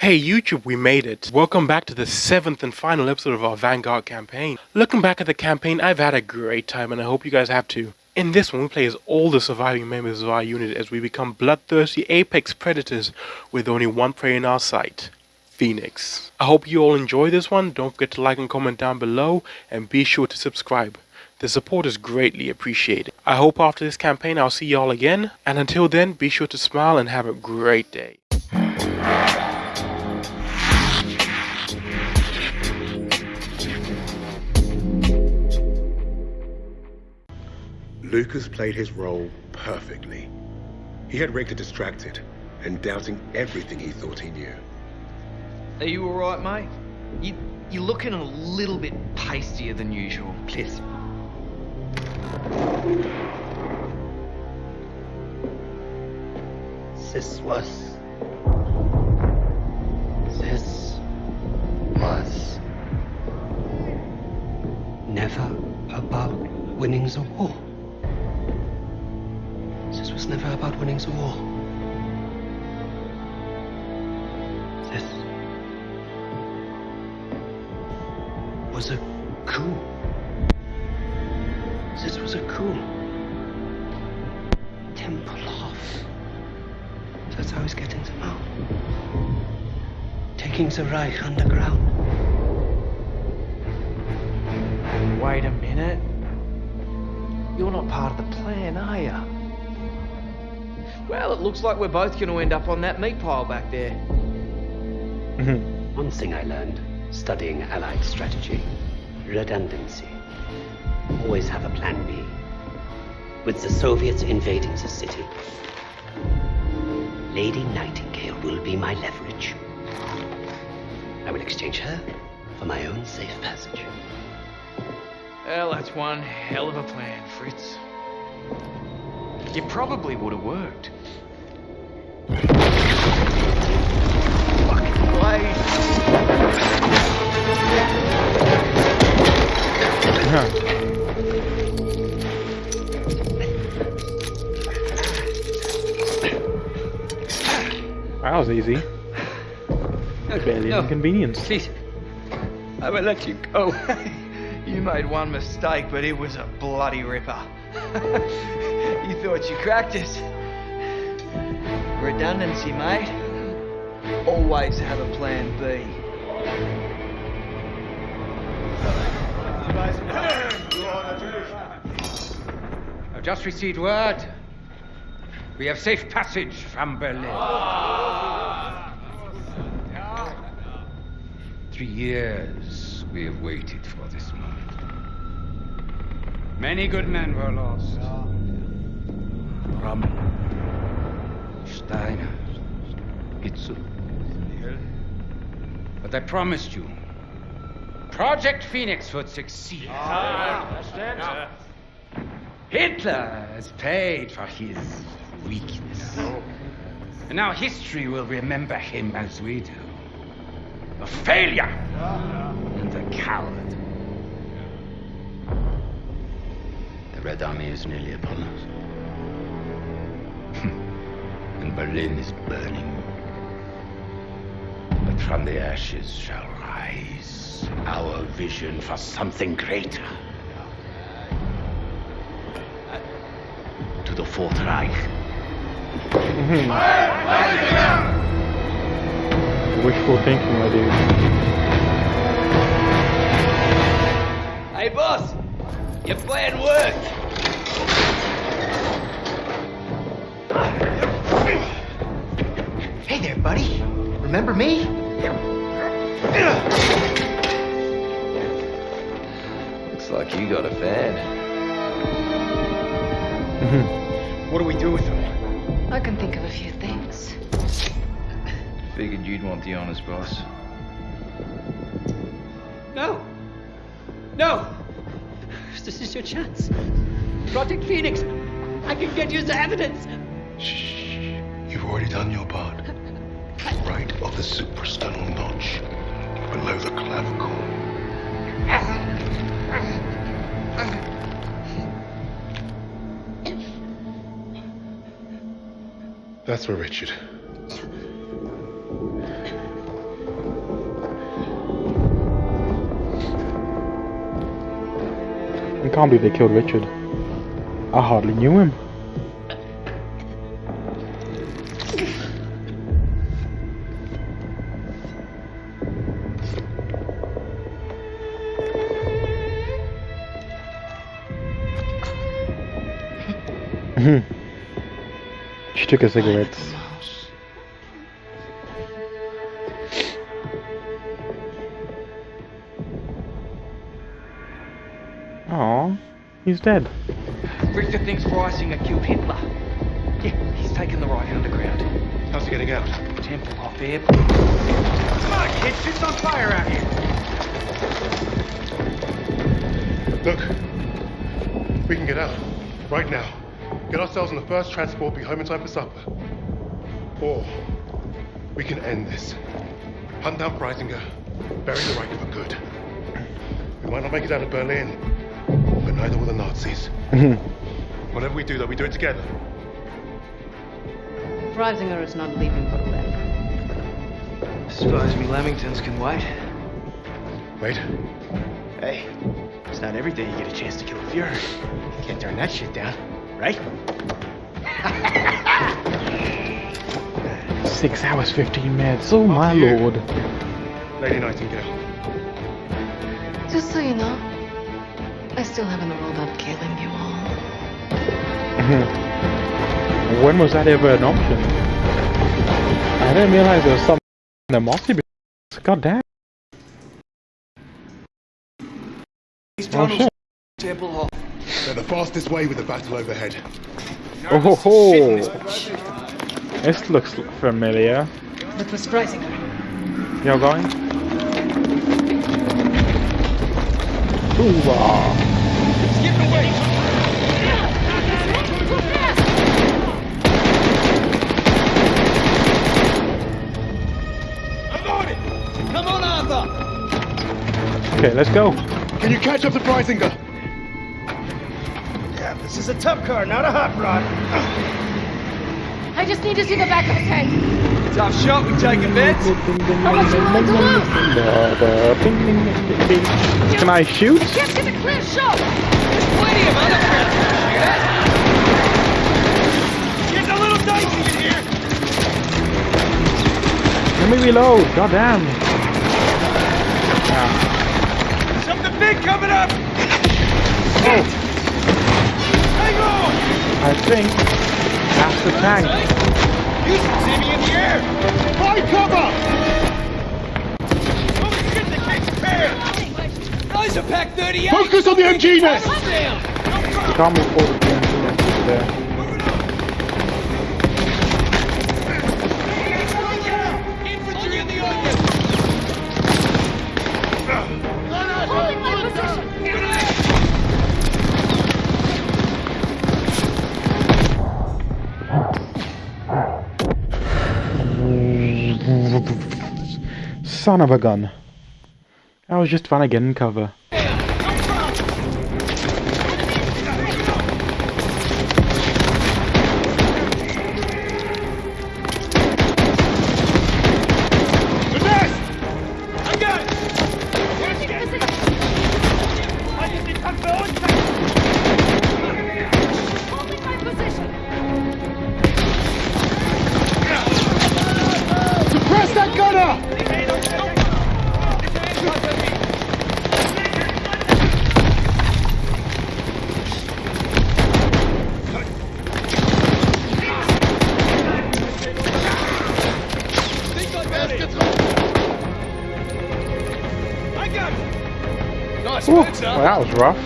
Hey YouTube, we made it. Welcome back to the seventh and final episode of our Vanguard campaign. Looking back at the campaign, I've had a great time and I hope you guys have too. In this one, we play as all the surviving members of our unit as we become bloodthirsty apex predators with only one prey in our sight. Phoenix. I hope you all enjoy this one, don't forget to like and comment down below, and be sure to subscribe. The support is greatly appreciated. I hope after this campaign I'll see y'all again, and until then, be sure to smile and have a great day. Lucas played his role perfectly. He had Richter distracted and doubting everything he thought he knew. Are you alright, mate? You, you're looking a little bit pastier than usual. Please. This was... This was... Never about winning the war. Was never about winning the war. This was a coup. This was a coup. Tempelhof. That's how he's getting them out. Taking the Reich underground. Wait a minute. You're not part of the plan, are you? Well, it looks like we're both going to end up on that meat pile back there. One thing I learned studying Allied strategy redundancy. Always have a plan B. With the Soviets invading the city, Lady Nightingale will be my leverage. I will exchange her for my own safe passage. Well, that's one hell of a plan, Fritz. You probably would have worked. Fucking blade. That was easy. Barely No. an oh, inconvenience. Please. I will let you go. you made one mistake, but it was a bloody ripper. you thought you cracked it. Redundancy, mate. Always have a plan B. I've just received word. We have safe passage from Berlin. Three years we have waited for this moment. Many good men were lost. Rommel, Steiner, Hitzel. But I promised you, Project Phoenix would succeed. Hitler has paid for his weakness. And now history will remember him as we do. A failure and a coward. The Red Army is nearly upon us. And Berlin is burning. But from the ashes shall rise our vision for something greater. To the Fourth Reich. Wishful thinking, my dude. Hey, boss! Your plan worked! Buddy. Remember me? Looks like you got a fan. Mm-hmm. What do we do with him? I can think of a few things. Figured you'd want the honest boss. No! No! This is your chance. Project Phoenix! I can get you the evidence! Shh. You've already done your part right of the suprasternal notch, below the clavicle. That's where Richard. I can't believe they killed Richard. I hardly knew him. She took her cigarettes. Oh, he's dead. Richter thinks Freisinger killed Hitler. Yeah, he's taken the Reich underground. How's he getting out? Tempelhof air. Come on, kids, shit's on fire out here. Look, we can get out. Right now. Get ourselves on the first transport, be home in time for supper. Or we can end this. Hunt down Freisinger, bury the Reich for good. We might not make it out of Berlin, but neither will the Nazis. Mm-hmm. Whatever we do, though, we do it together. Freisinger is not leaving Berlin. Suppose me Lamingtons can wait. Wait. Hey, it's not every day you get a chance to kill a Fuhrer. You Can't turn that shit down, right? Six hours, 15 minutes. Oh my you. lord. Lady Nightingale. Just so you know, I still haven't ruled out killing you all. Mm-hmm. when was that ever an option? I didn't realize there was some animosity. be- God damn. Oh shit. Tempelhof. They're the fastest way with the battle overhead. Oh ho ho. This looks familiar. That was Freisinger. You're going? Hoorah. Okay, let's go. Can you catch up to Freisinger? Yeah, this is a tough car, not a hot rod. I just need to see the back of the tank. Tough shot, we taking bets. How much you willing to lose? Can I shoot? Get to the clear show. Plenty of other friends to shoot at. Getting a little dicey in here. Let me reload. God damn. Something big coming up. I think that's the tank. You should see me in the air. Find cover! Oh, shit, the kid's fair. Those are Pak 38. Focus on the MG nest! Down. You can't move forward. yeah, yeah, there. Son of a gun. I was just trying to get in cover. Nice Ooh, well, that was rough.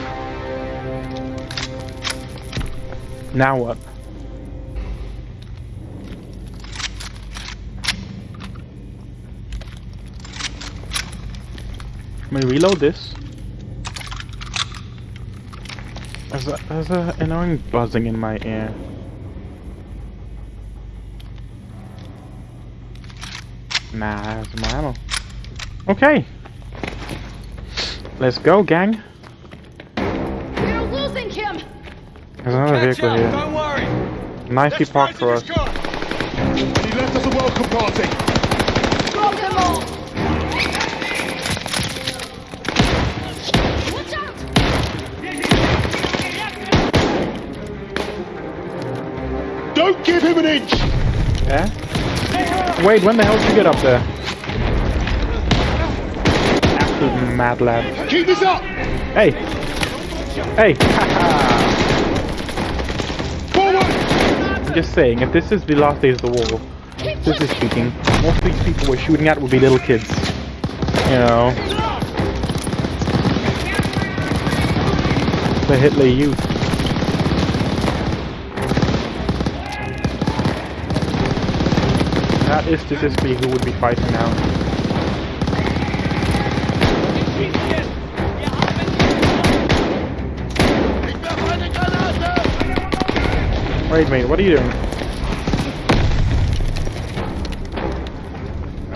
Now what? Let me reload this. There's a, there's a annoying buzzing in my ear. Nah, that's my ammo. Okay. Let's go, gang. We're losing him. There's another Catch vehicle up, here. Don't worry. Nicely parked for us. He left us a welcome party. Drop them all. Don't give him an inch! Yeah? Wade, when the hell did you get up there? Absolute mad lad. Keep this up! Hey! Hey! Forward! I'm just saying, if this is the last days of the war, this is speaking, most of these people we're shooting at will be little kids. You know. The Hitler youth. That is statistically who would be fighting now. Wait, mate, what are you doing?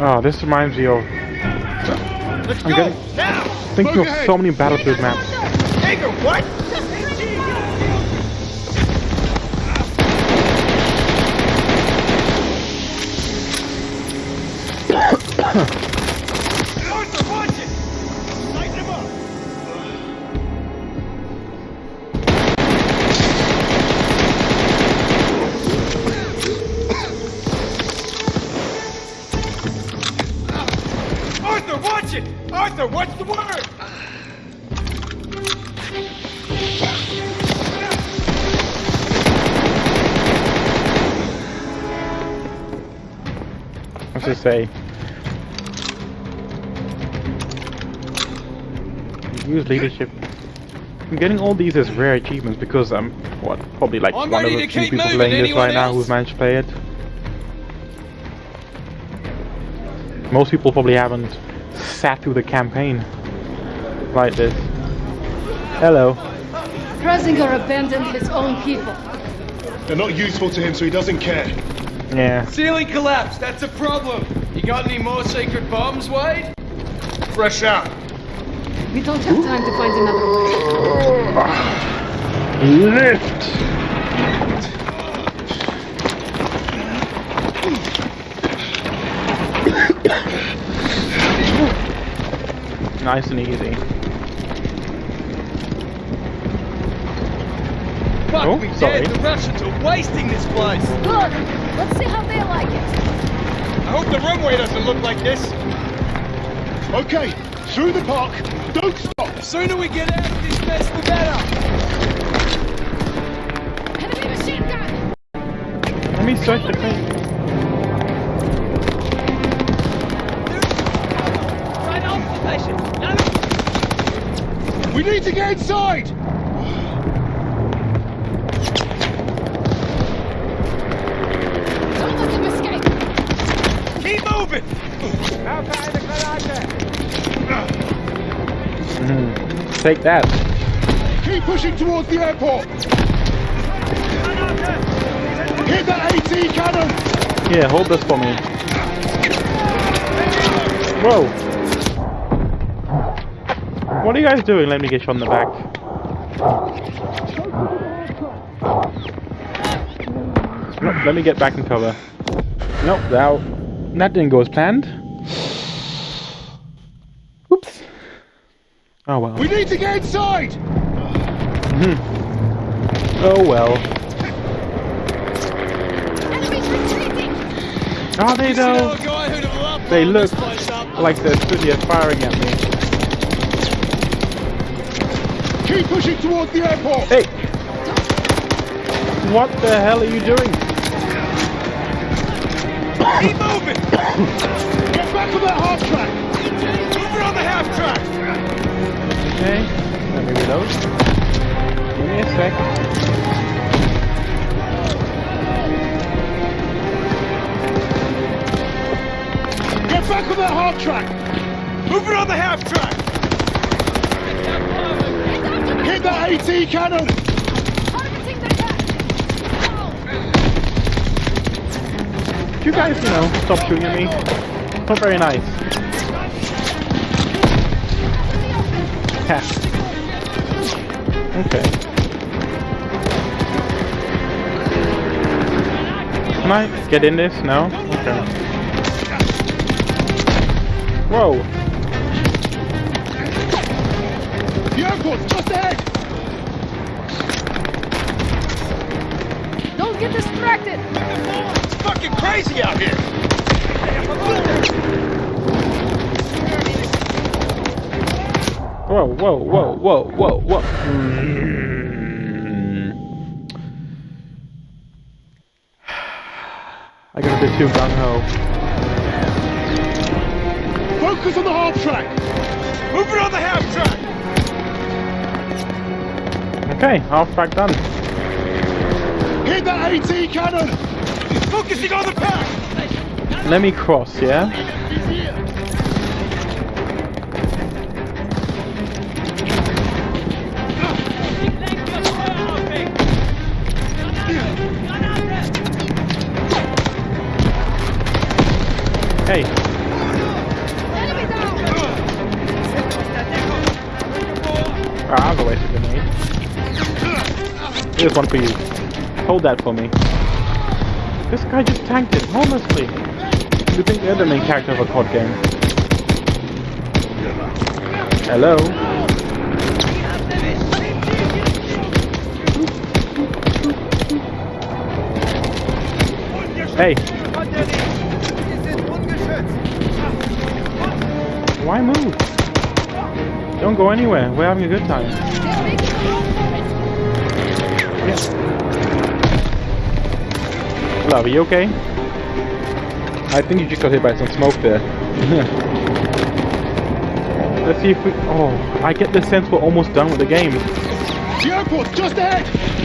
Oh, this reminds me of. I'm getting thinking of so many Battlefield maps. Jaeger, what? What's it say? Use leadership. I'm getting all these as rare achievements because I'm what probably like I'm one of the few people moving. playing this Anyone right now else? who've managed to play it. Most people probably haven't sat through the campaign like this. Hello. Freisinger abandoned his own people. They're not useful to him, so he doesn't care. Yeah. Ceiling collapsed. That's a problem. You got any more sacred bombs, Wade? Fresh out. We don't have time to find another way. Lift. nice and easy. Fuck Oh, me sorry. dead. The Russians are wasting this place. Good. Let's see how they like it. I hope the runway doesn't look like this. Okay, through the park. Don't stop. The sooner we get out of this mess, the better. Enemy machine gun. Let me search the thing. Right off station. We need to get inside. Mhm. Take that. Keep pushing towards the airport. Hit that AT cannon. Yeah, hold this for me. Whoa. What are you guys doing? Let me get you on the back. Nope, let me get back in cover. Nope, that, that didn't go as planned. Oops. Oh well. We need to get inside. Hmm. Oh well. Enemies retreating. Are they though? a guy who'd have loved They look this place up. like they're truly firing at me. Keep pushing towards the airport. Hey! What the hell are you doing? Keep moving. Get back on that half track. Move on the half track. Okay, let me reload. Give me a sec. Get back on that half track. Move it on the half track. Hit that AT cannon. Targeting the deck. You guys, you know, stop shooting at me? Not very nice. Ha. okay. Can I get in this? No? Okay. Whoa! The airport's just ahead. Don't get distracted. It's fucking crazy out here. Whoa, whoa, whoa, whoa, whoa, whoa. Mm. I got a bit too gung ho. Focus on the half track! Move it on the half track! Okay, half track done. Hit that AT cannon! Focusing on the pack! Let me cross, yeah? Hey. Ah, I'll go waste a grenade. Here's one for you. Hold that for me. This guy just tanked it, honestly. You think they're the main character of a COD game? Hello? Hey! Why move? Don't go anywhere. We're having a good time. Love, are you okay? I think you just got hit by some smoke there. Let's see if we... Oh, I get the sense we're almost done with the game. The airport, just ahead!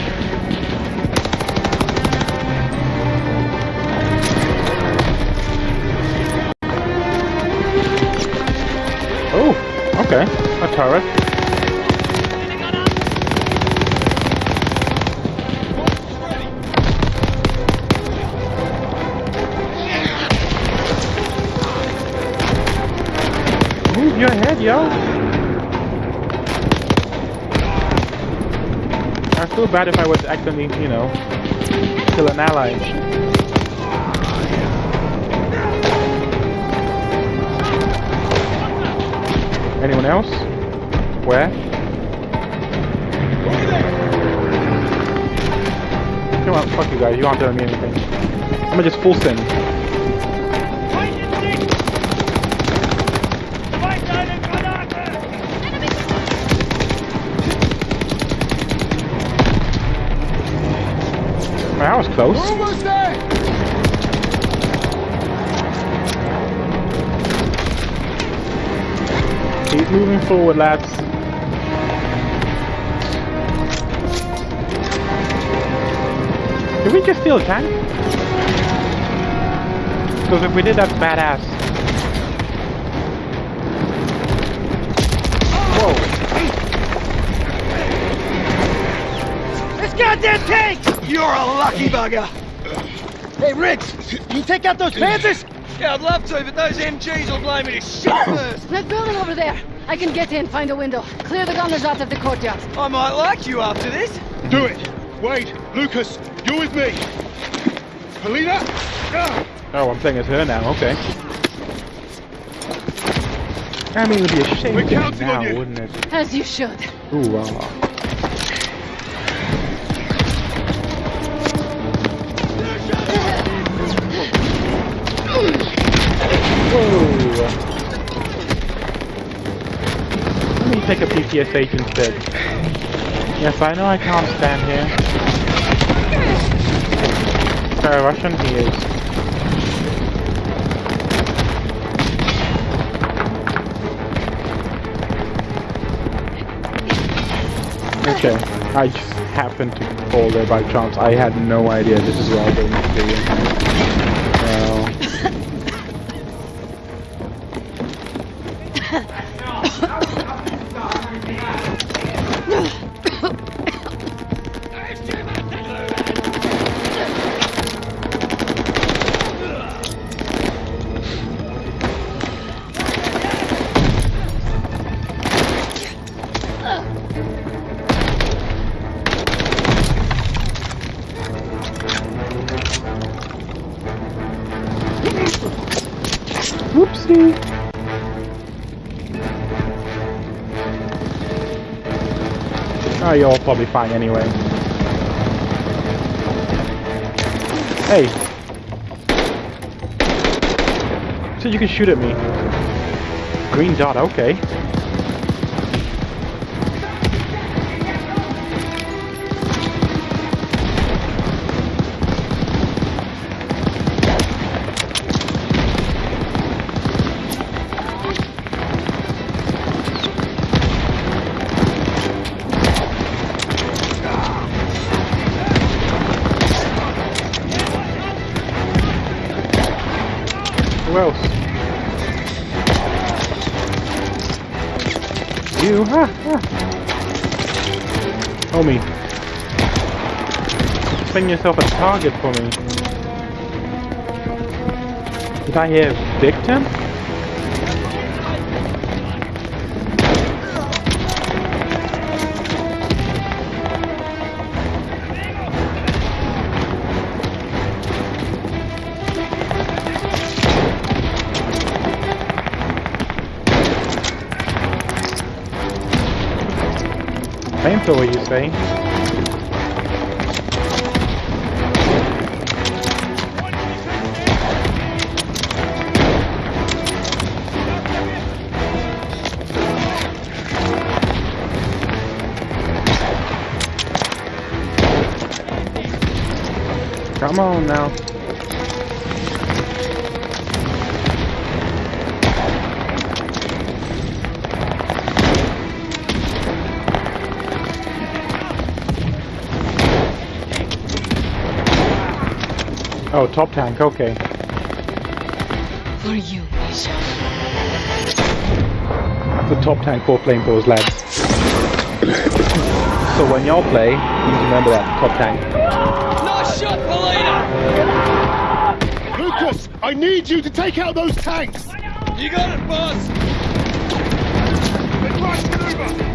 Turret. Move your head, yo. I feel bad if I was accidentally, you know, kill an ally. Anyone else? Where? Come on, fuck you guys, you aren't telling me anything. I'm gonna just full send. That was close. Keep moving forward, lads. We just steal a tank? Because if we did, that's badass. Whoa. This goddamn tank! You're a lucky bugger! Hey, Riggs, you take out those Panthers? Yeah, I'd love to, but those MGs will blow me to shit first. That building over there. I can get in, find a window. Clear the gunners out of the courtyard. I might like you after this. Do it! Wade, Lucas, you're with me! Polina! Ah! Oh, I'm playing as her now, okay. I mean, it would be a shame We're to do it counting on now, you. wouldn't it? As you should. Ooh, ah. Whoa. Let me take a PTSH instead. Yes, I know I can't stand here. Russian he is. Okay, I just happened to fall there by chance. I had no idea this is where I was going to be. You're all probably fine anyway. Hey. said you can shoot at me. Green dot, okay. Putting yourself a target for me. Did I hear victim? Flamethrower, you say? Come on now. Oh, top tank, okay. For you, Misha. The top tank for flamethrowers, lads. so when y'all play, you need to remember that top tank. Nice shot, Polina! Lucas, I need you to take out those tanks! You got it, boss! Advanced maneuver!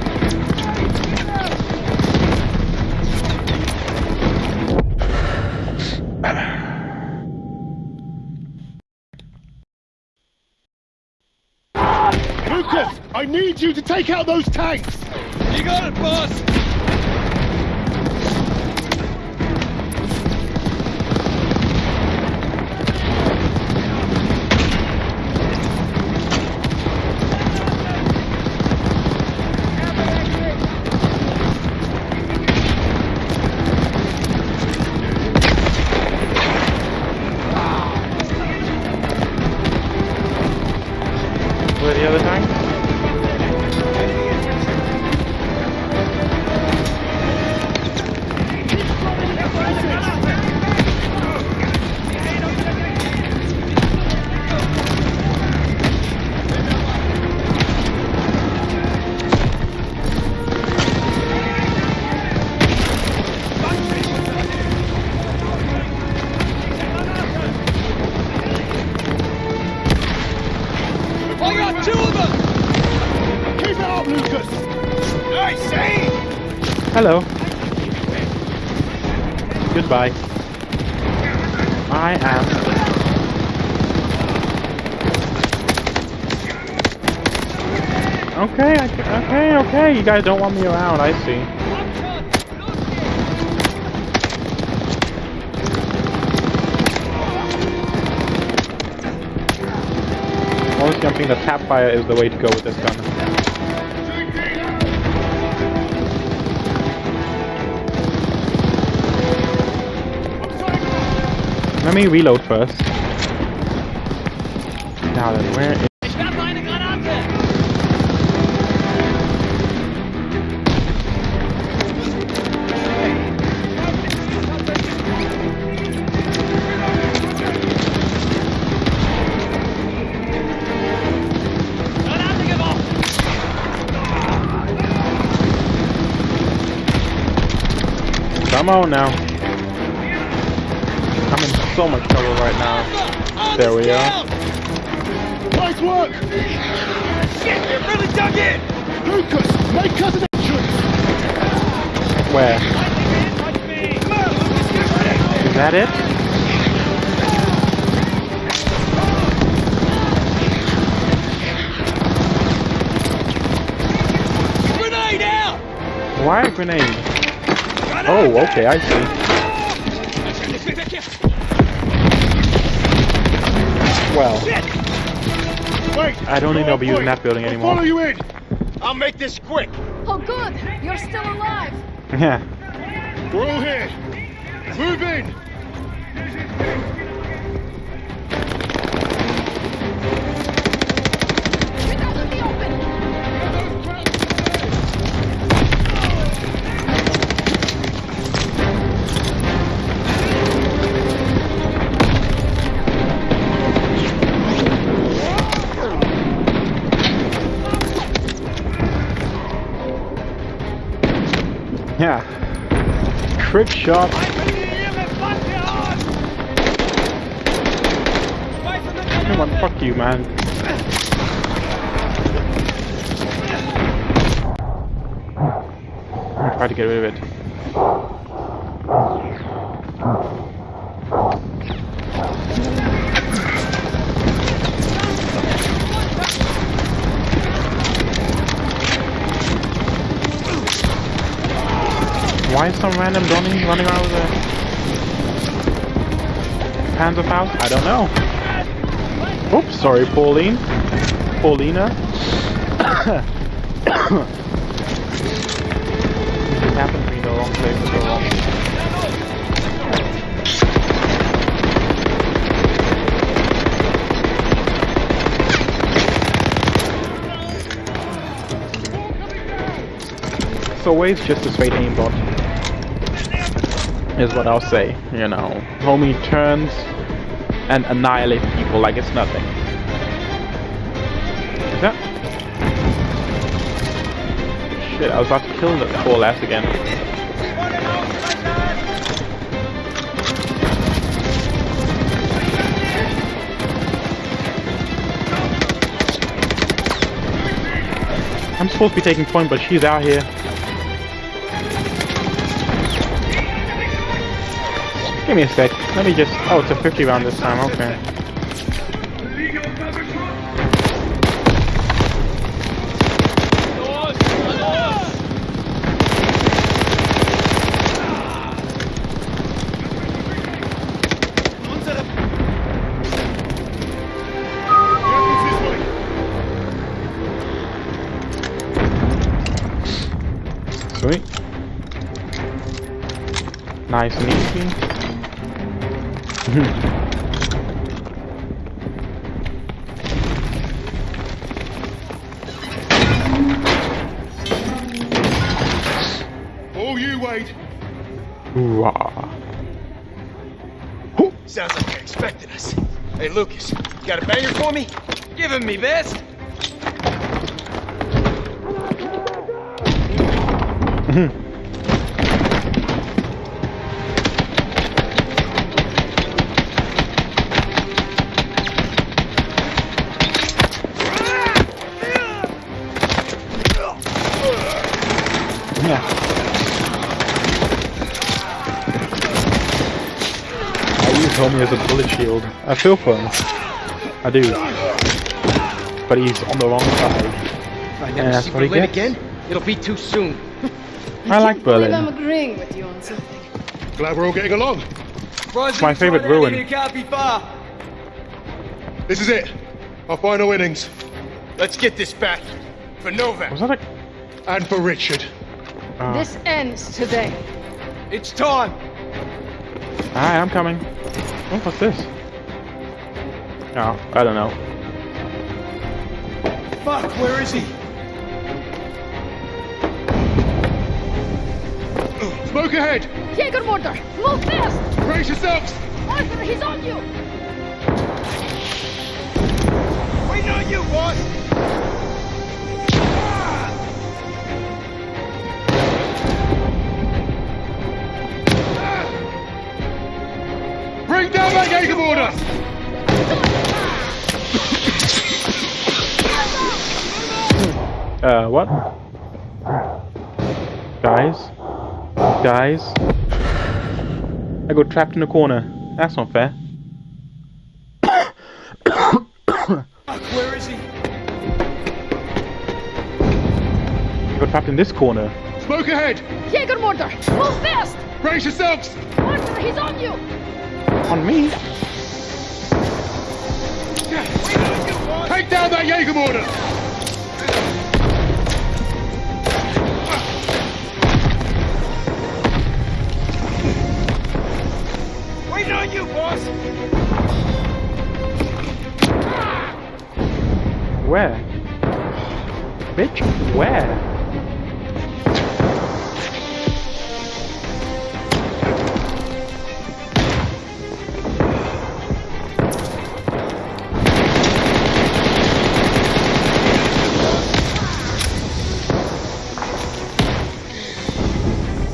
Lucas, I need you to take out those tanks! You got it, boss! Hello. Goodbye. I am. Okay, okay, okay. You guys don't want me around. I see. Honestly, I'm thinking the tap fire is the way to go with this gun. Let me reload first. Now then, where is... Ich werfe eine Granate! Granate geworfen! Come on now. So much trouble right now. There we are. Nice work! Shit, you really dug in! Lucas, make us an entrance! Where? Is that it? Grenade out! Why a grenade? Oh, okay, I see. Well, Wait! I don't think Go I'll be on using that building I'll anymore. follow you in! I'll make this quick. Oh, good. You're still alive. Yeah. We're all here! Move in! Shot. Come on, fuck you, man. I try to get rid of it. Why is some random Donnie running around with a Panzerfaust? I don't know. Oops, sorry, Pauline. Paulina. this happened to me in the wrong place for so long. It's always just a straight aimbot. Is what I'll say, you know. Homie turns and annihilates people like it's nothing. Yeah. Shit, I was about to kill the poor lass again. I'm supposed to be taking point, but she's out here. Give me a sec. Let me just. Oh, it's a 50 round this time. Okay. Nice and easy. All you, Wade! Ooh-ah. Sounds like they're expecting us. Hey, Lucas, you got a banger for me? Give him me best. Yeah. I use Homie as a bullet shield. I feel for him. I do. But he's on the wrong side. If I And never that's see what he Berlin gets. again, it'll be too soon. I like believe I'm Berlin. agreeing with you on something. Glad we're all getting along. It's my favorite ruin. You can't be far. This is it. Our final innings. Let's get this back. For Novak. Was that a... And for Richard. Uh, This ends today. It's time. Hi, I'm coming. Oh, what's this? Oh, I don't know. Fuck, where is he? Smoke ahead! Jägermorder, move fast! Brace yourselves! Arthur, he's on you! Waiting on you, boss. Bring down that Uh, what? Guys? Guys? I got trapped in a corner. That's not fair. Where is he? I got trapped in this corner. Smoke ahead! Jägermorder, move fast! Brace yourselves! Arthur, he's on you! On me? Take down that Jaeger mortar! Waiting on you, boss! Where? Bitch, where?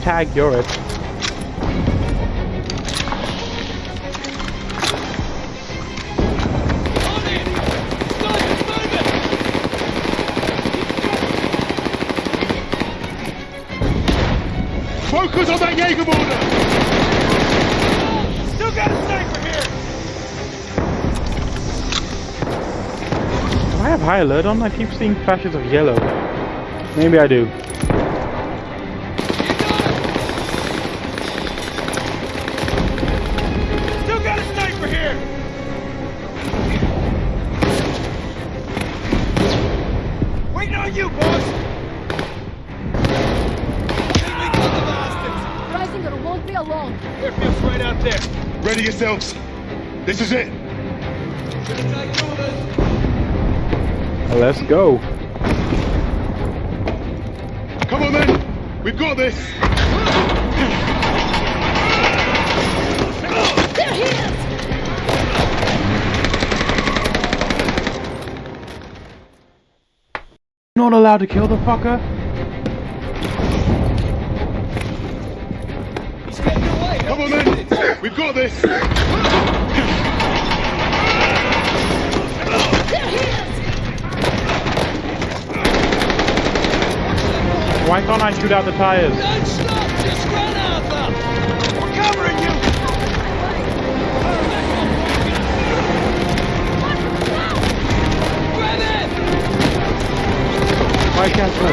Tag, you're it. Focus on that Jaeger mortar! Still got a sniper here! Do I have high alert on? I keep seeing flashes of yellow. Maybe I do. On you, boss! Freisinger won't be alone. Airfield's right out there. Ready yourselves. This is it. Let's go. Come on then. We've got this. Not allowed to kill the fucker? Come on then. We've got this. There he is! Why can't I shoot out the tires? Why can't I?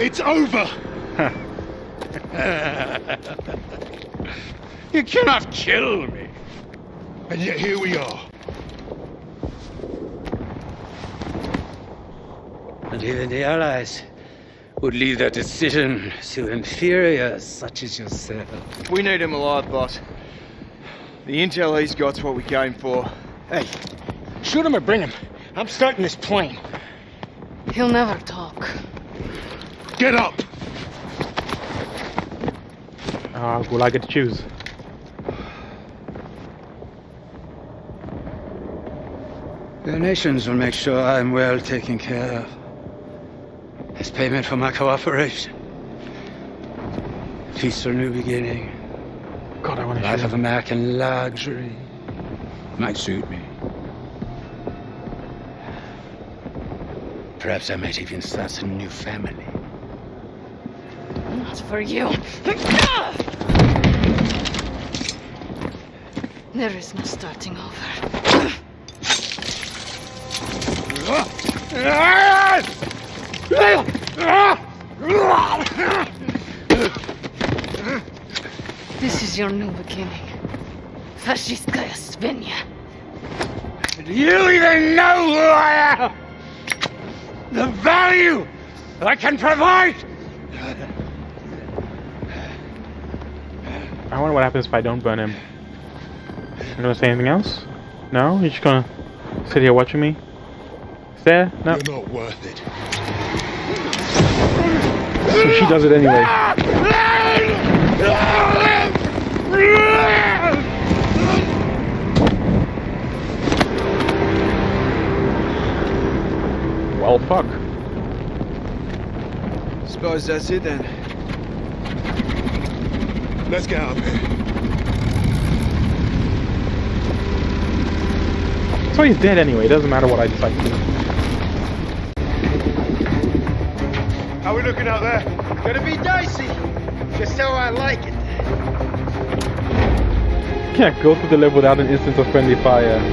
It's over. You cannot kill me. And yet here we are. And even the Allies would leave their decision to inferiors such as yourself. We need him alive, boss. The intel he's got's what we came for. Hey, shoot him or bring him. I'm starting this plane. He'll never talk. Get up. Ah, will I get to choose? The nations will make sure I'm well taken care of. As payment for my cooperation. Peaceful new beginning. God, I want to Life of. American luxury. Might suit me. Perhaps I might even start a new family. Not for you. There is no starting over. Ah! Ah! Ah! This is your new beginning. Fascistkaya Svenja. Do you even know who I am? The value I can provide? I wonder what happens if I don't burn him. You gonna say anything else? No? You're just gonna sit here watching me? Stare? No. You're not worth it. So she does it anyway. Well, fuck. Suppose that's it then. Let's get out of here. So he's dead anyway. It doesn't matter what I decide to do. Looking out there? Gonna be dicey. Just how I like it. Can't go through the level without an instance of friendly fire.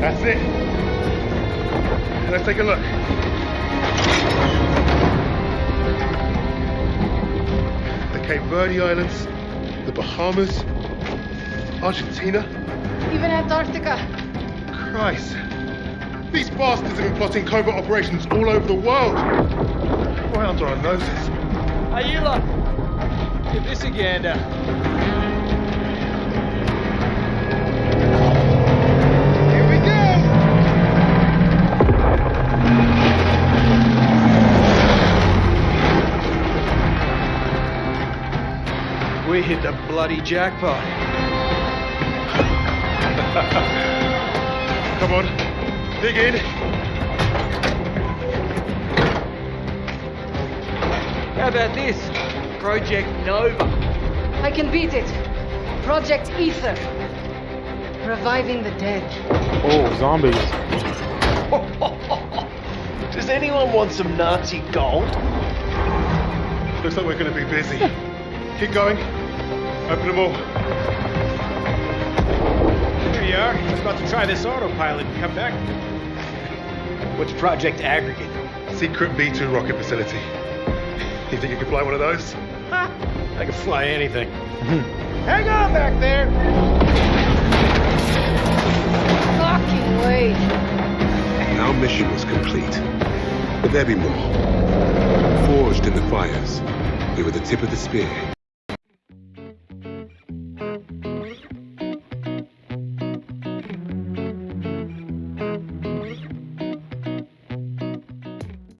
That's it. Let's take a look. The Cape Verde Islands, the Bahamas, Argentina. Even Antarctica. Christ. These bastards have been plotting covert operations all over the world. Right under our noses. Hey, you lot. Give this a gander. Here we go! We hit the bloody jackpot. Come on, dig in. How about this? Project Nova. I can beat it. Project Ether. Reviving the dead. Oh, zombies. Does anyone want some Nazi gold? Looks like we're going to be busy. Keep going. Open them all. Here you are. I was about to try this autopilot and come back. What's Project Aggregate? Secret V2 rocket facility. You think you can fly one of those? I can fly anything. Hmm. Hang on back there! Fucking way. Our mission was complete. But there be more. Forged in the fires, we were the tip of the spear